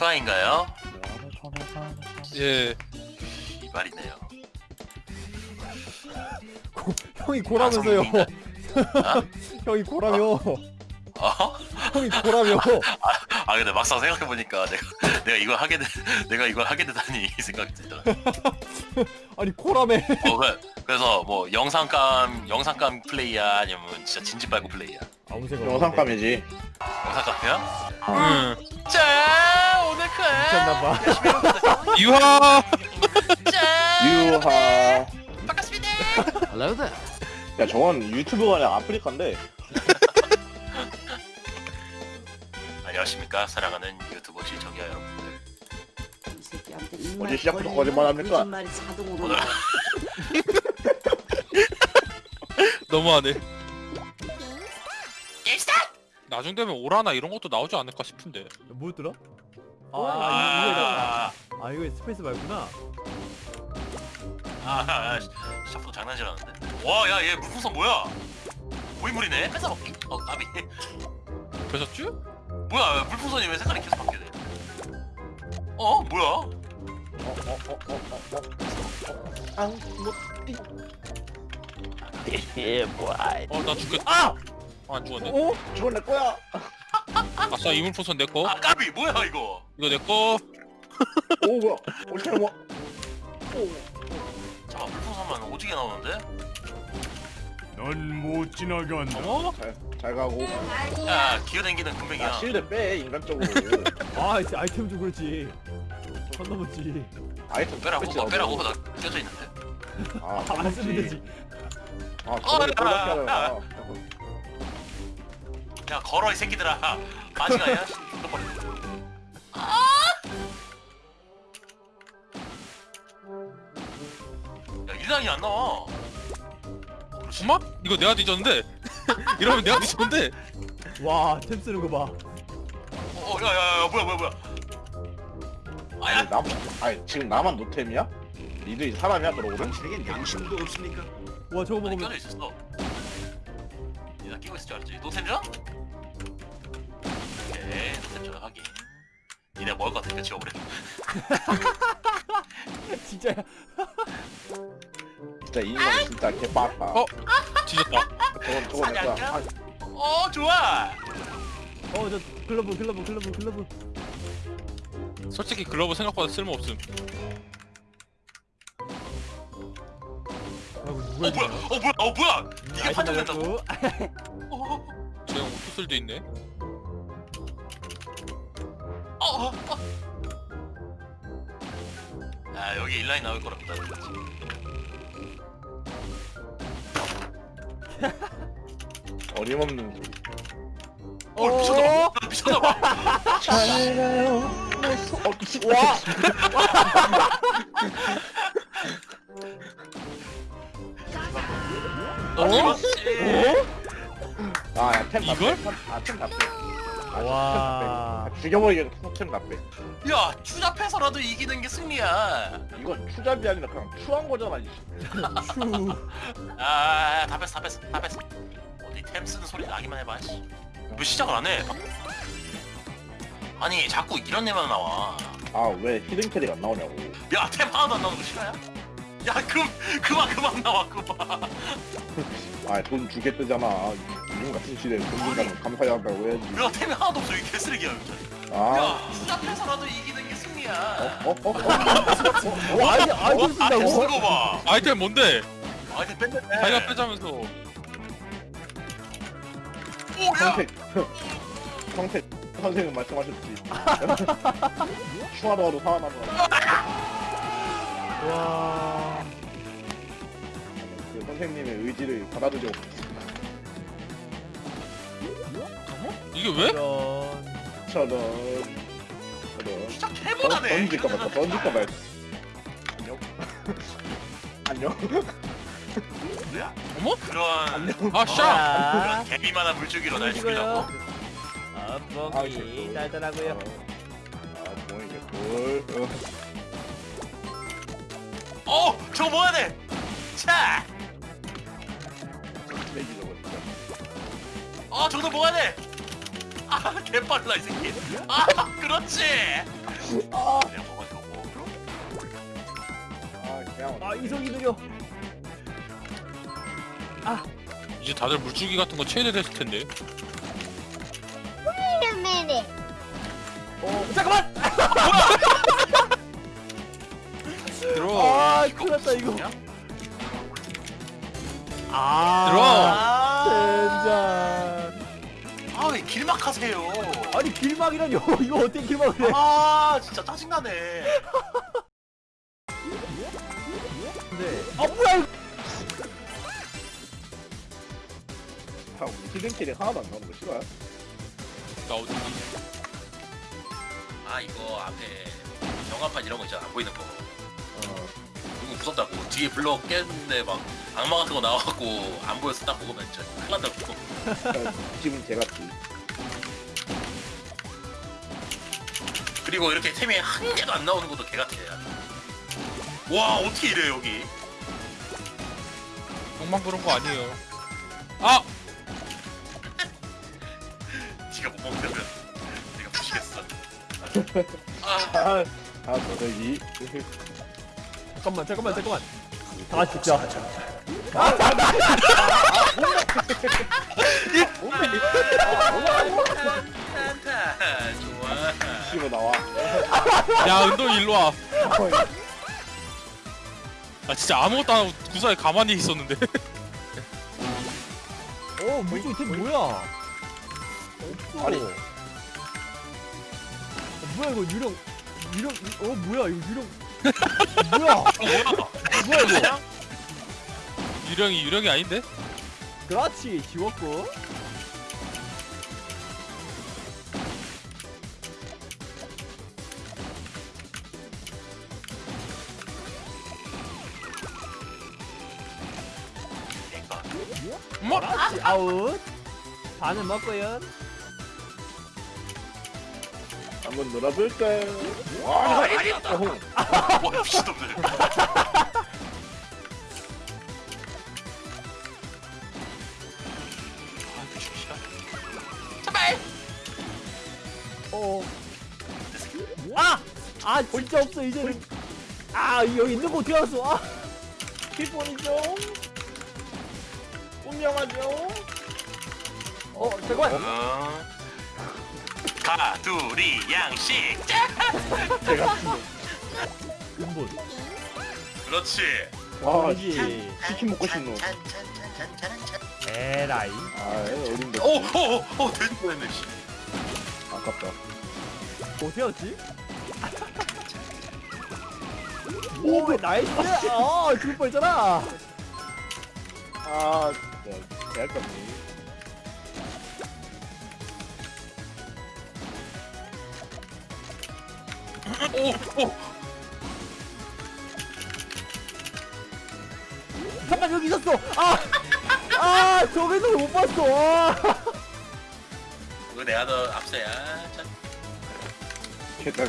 크아인가요? 예. 이발이네요. 고, 형이 고라면서요. 아? 형이 고라며. 어? 형이 고라며. 아 근데 막상 생각해 보니까 내가 내가 이걸 하게 되 내가 이걸 하게 되다니 이 생각이 들더라. 아니 고라며. 어 그래, 그래 서 뭐 영상감 영상감 플레이야 아니면 진짜 진지 빨고 플레이야? 아무 생각. 영상감이지. 영상감이야? 응. 자 크아 미쳤나봐. 유하. 자 유하. 반갑습니다. Hello there. 야 저건 유튜브가 아니라 아프리카인데. 안녕하십니까 사랑하는 유튜버 시청자 여러분들. 이 새끼한테 어제 시작부터 거짓말합니까? 거짓말이 자동으로 오늘 나와. 너무하네. 게임스타. 나중 되면 오라나 이런 것도 나오지 않을까 싶은데. 뭐였더라? 아, 와. 아, 이거, 아, 이거, 아 스페이스 말구나. 아, 아, 샤프도 장난질하는데. 와, 야, 얘 물풍선 뭐야? 고인물이네. 뺏어먹기. 어, 까비. 그랬었지? 뭐야, 물풍선이 왜 색깔이 계속 바뀌게 돼? 어, 뭐야? 어, 나 죽겠다. 아! 아, 안 죽었네. 어? 내 거야. 아싸, 이물풍선 내 거. 아, 까비, 뭐야 이거? 이거 내 거. 오 뭐야? 어떻게 뭐? 잠깐, 물풍선만 오지게 나오는데? 넌 못 지나간다. 어머? 잘, 잘 가고. 야, 기어댕기는 야 군뱅이야. 실드 빼 인간적으로. 아 이제 아이템 좀 그렇지. 선 넘었지. 아이템 빼라고, 패치 어, 빼라고, 넣어줘. 나 껴져 있는데. 아, 안 쓰면 되지. 아 저걸 어, 야, 꼴락게 하려나. 야, 걸어 이 새끼들아. 마지가야. 죽어버려. 야, 일랑이 안 나와. 그렇지. 엄마? 이거 내가 뒤졌는데? 이러면 내가 뒤졌는데? 와, 템 쓰는 거 봐. 어, 야, 야, 야, 뭐야, 뭐야, 뭐야. 아야, 아니 나 아니 지금 나만 노템이야? 니들이 사람이야 그러고는? 당신에겐 양심도 없습니까? 와, 저거 아니, 먹으면 껴져 있었어. 있을 줄 알았지. 노템전? 오케이, 노템전 확인. 니네 먹을 것 같으니까 지워버려. 진짜 진짜 이 인간 진짜 개빡빠. 어? 뒤졌다. 저건 저건? 아, 어, 좋아. 어, 저 글러브 글러브 글러브 글러브. 솔직히 글러브 생각보다 쓸모없음. 아, 어, 누가 뭐야, 어, 뭐야, 어, 뭐야. 이게? 나갔고. 어, 쟤 오토슬도 있네. 어, 어, 어. 아, 여기 인라인 나올 거랍니다. 어림없는 소리. 어, 미쳤나봐. 나 미쳤나봐. 잘 가요. 어, 씨, 와. 아, 야, 템다 이걸? 빼. 아, 템 다 빼. 아, 와. 템다 빼. 죽여버리게 템다 빼. 야, 추잡해서라도 이기는 게 승리야. 이건 추잡이 아니라 그냥 추한 거잖아. 이 씨. 추. 아, 다 뺐어, 다 뺐어, 다 뺐어. 어디 템 쓰는 소리 나기만 해봐. 씨. 왜 시작을 안 해? 아니, 자꾸 이런 애만 나와. 아, 왜 hidden 캐릭 안 나오냐고. 야, 템 하나도 안 나오는 거 싫어요? 야, 그, 그만, 그만 나와, 그만. 아, 돈 주게 뜨잖아. 요즘 같은 시대에 돈 준다면 감사해야 한다고 해야지. 야, 템이 하나도 없어, 이 개쓰레기야, 진짜. 아, 야, 추잡해서라도 이기는 게 승리야. 어, 어, 어, 어, 어, 어? 아이템 쓴다고? 쓰는 거 봐. 아이템 뭔데? 아이템 뺐네. 자기가 빼자면서. 오, 야! 평택, 평택 선생님 말씀하셨지. 추하더라도 살아남아. 와. 그 선생님의 의지를 받아들여. 이게 왜? 이런. 저런, 저런. 진짜 던- 개못하네. 던질까 봐, 던질까 봐. 안녕. 안녕. 어머? 그런 아, 샤! 자, 그런 개미만한 물줄기로 날 죽이려고? 아, 아, 뻥이 이거. 달달하고요. 아, 볼. 어, 어! 저거 뭐야 돼! 저거 진짜. 어 저거 뭐야 돼! 아 개빨라 이 새끼 아 그렇지 그냥 먹어도 되고. 아 그냥 아 이성이 느려 이제 다들 물줄기 같은 거 체대됐을 텐데. 어 잠깐만 들어. 아 이거 큰일 났다 이거? 아 젠장 아왜 길막하세요? 아니 길막이라뇨 이거 어떻게 길막을 해아 진짜 짜증나네. 네. 아 뭐야 이거 참 히든 캐릭 하나도 안 나오는 거 싫어요? 나 어디? 아 이거 앞에 경화판 이런 거 있잖아 안 보이는 거어 이거 무섭다고 뒤에 블럭 깼는데 막 악마 같은 거 나와갖고 안 보여서 딱 보면 진짜 큰일 난다고 지금 제같이 그리고 이렇게 템이 한 개도 안 나오는 것도 개같아 와 어떻게 이래 여기 형만 그런 거 아니에요. 아! 네가 못 먹으면 내가 부시겠어 아 아, 아 저기 잠깐만 잠깐만 잠깐만. 다 진짜. 좋아 치고 나와. 야 은동이 일로 와. 나 진짜 아무것도 안 하고 구사에 가만히 있었는데. 어 물줄 템 뭐야? 없어. 아니. 어, 뭐야 이거 유령 유령 어 뭐야 이거 유령 뭐야 어 뭐야 뭐야 이거 유령이 유령이 아닌데? 그렇지 지웠고 뭐? 그렇지 아웃 반은 먹고요 한번 놀아볼까요? 아 아니었다 어, 와 미친놈들. 아 미친 시간. 어. 아! 아 진짜 없어 이제는 아 여기 있는 거 어떻게 알았어 아 기본이죠 운명하죠 어, 잠깐만 어. 가두리 양식. 제가 근본 그렇지. 와 그렇지 치킨 먹고 싶노 에라이. 아 어딘데 오오오 돼지 씨. 아깝다. 알았지? 오 나이스! 어 죽을 뻔했잖아. 아 진짜 개할깝네 오 오 잠깐 여기 있었어. 아 아 저기서 못 봤어. 아. 이거 내가 더 앞서야. 참 개딸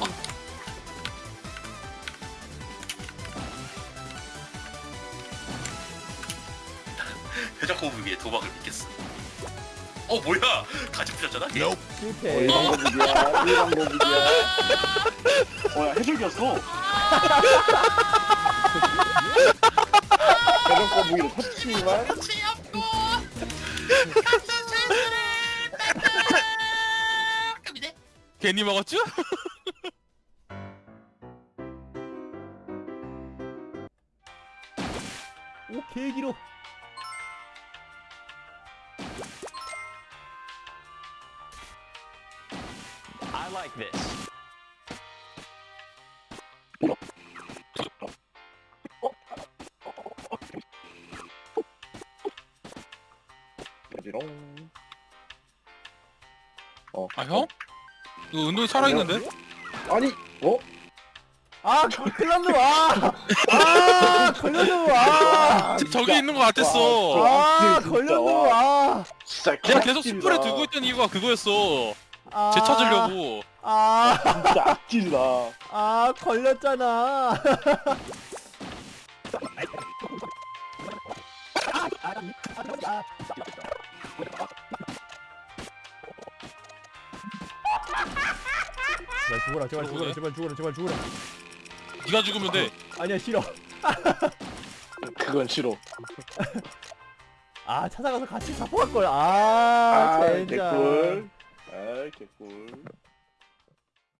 회전코브 위에 도박을 믿겠어 어 뭐야? 가지 풀렸잖아? 걔어 실패. 일방고북이야. 일방고북이야. 어야 해줄겼어. 대전 거북이를 탔지만 괜히 먹었죠? 오 계기로 여지롱 아 형? 이거 은동이 살아있는데? 아니 어? 아 걸렸노 아 아 걸렸노 아 저- 저기 있는 거 같았어. 아, 걸렸노 와. 아 진짜 내가 계속. 숯불에 두고 있던 이유가 그거였어. 아, 쟤 찾으려고. 아, 진짜 악질이다 아 걸렸잖아. 제발 죽어라 제발 죽어라. 제발 죽어라 제발 죽어라 네가 죽으면 돼. 아니야 싫어 그건 싫어. 아 찾아가서 같이 잡고 갈걸 아 아, 젠장 개꿀. 아, 개꿀.